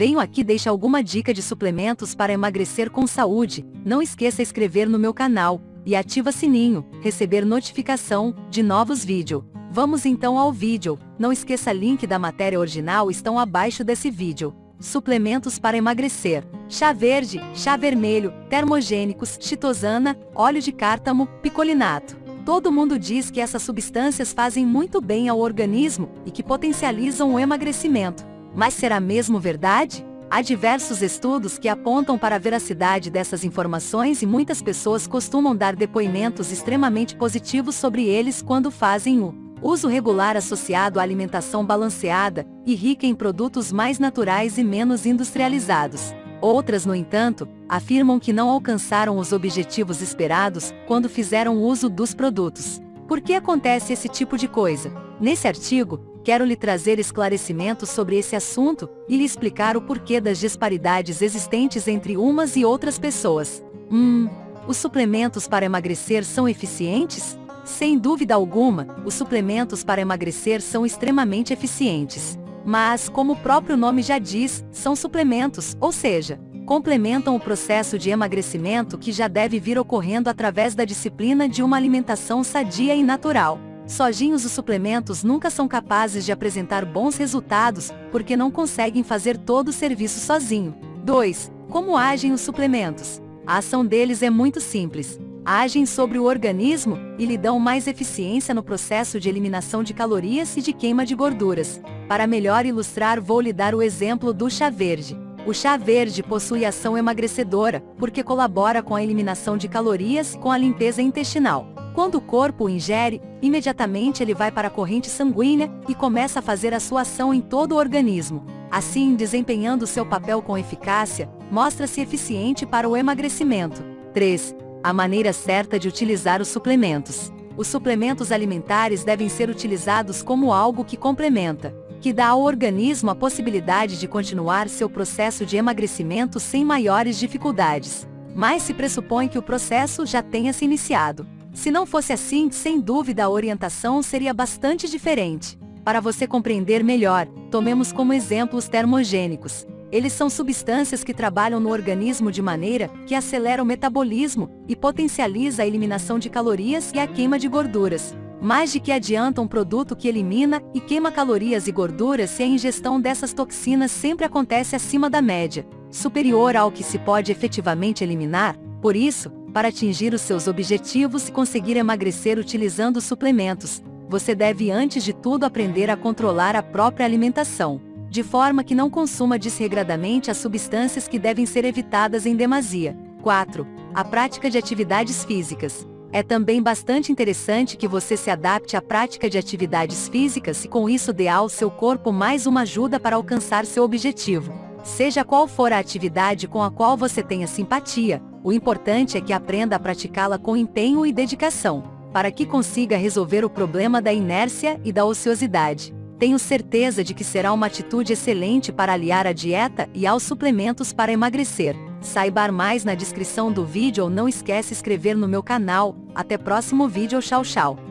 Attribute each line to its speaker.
Speaker 1: Venho aqui deixar alguma dica de suplementos para emagrecer com saúde. Não esqueça inscrever no meu canal e ativa sininho, receber notificação de novos vídeos. Vamos então ao vídeo. Não esqueça link da matéria original estão abaixo desse vídeo. Suplementos para emagrecer. Chá verde, chá vermelho, termogênicos, chitosana, óleo de cártamo, picolinato. Todo mundo diz que essas substâncias fazem muito bem ao organismo e que potencializam o emagrecimento. Mas será mesmo verdade? Há diversos estudos que apontam para a veracidade dessas informações e muitas pessoas costumam dar depoimentos extremamente positivos sobre eles quando fazem o uso regular associado à alimentação balanceada e rica em produtos mais naturais e menos industrializados. Outras, no entanto, afirmam que não alcançaram os objetivos esperados quando fizeram uso dos produtos. Por que acontece esse tipo de coisa? Nesse artigo, quero lhe trazer esclarecimentos sobre esse assunto e lhe explicar o porquê das disparidades existentes entre umas e outras pessoas. Hum, os suplementos para emagrecer são eficientes? Sem dúvida alguma, os suplementos para emagrecer são extremamente eficientes. Mas, como o próprio nome já diz, são suplementos, ou seja, complementam o processo de emagrecimento que já deve vir ocorrendo através da disciplina de uma alimentação sadia e natural. Sozinhos os suplementos nunca são capazes de apresentar bons resultados, porque não conseguem fazer todo o serviço sozinho. 2. Como agem os suplementos? A ação deles é muito simples agem sobre o organismo e lhe dão mais eficiência no processo de eliminação de calorias e de queima de gorduras. Para melhor ilustrar vou lhe dar o exemplo do chá verde. O chá verde possui ação emagrecedora, porque colabora com a eliminação de calorias com a limpeza intestinal. Quando o corpo o ingere, imediatamente ele vai para a corrente sanguínea e começa a fazer a sua ação em todo o organismo. Assim, desempenhando seu papel com eficácia, mostra-se eficiente para o emagrecimento. 3. A maneira certa de utilizar os suplementos. Os suplementos alimentares devem ser utilizados como algo que complementa, que dá ao organismo a possibilidade de continuar seu processo de emagrecimento sem maiores dificuldades. Mas se pressupõe que o processo já tenha se iniciado. Se não fosse assim, sem dúvida a orientação seria bastante diferente. Para você compreender melhor, tomemos como exemplo os termogênicos, eles são substâncias que trabalham no organismo de maneira que acelera o metabolismo e potencializa a eliminação de calorias e a queima de gorduras. Mais de que adianta um produto que elimina e queima calorias e gorduras se a ingestão dessas toxinas sempre acontece acima da média, superior ao que se pode efetivamente eliminar. Por isso, para atingir os seus objetivos e conseguir emagrecer utilizando suplementos, você deve antes de tudo aprender a controlar a própria alimentação de forma que não consuma desregradamente as substâncias que devem ser evitadas em demasia. 4. A prática de atividades físicas. É também bastante interessante que você se adapte à prática de atividades físicas e com isso dê ao seu corpo mais uma ajuda para alcançar seu objetivo. Seja qual for a atividade com a qual você tenha simpatia, o importante é que aprenda a praticá-la com empenho e dedicação, para que consiga resolver o problema da inércia e da ociosidade. Tenho certeza de que será uma atitude excelente para aliar a dieta e aos suplementos para emagrecer. Saiba mais na descrição do vídeo ou não esquece inscrever no meu canal. Até próximo vídeo, tchau tchau.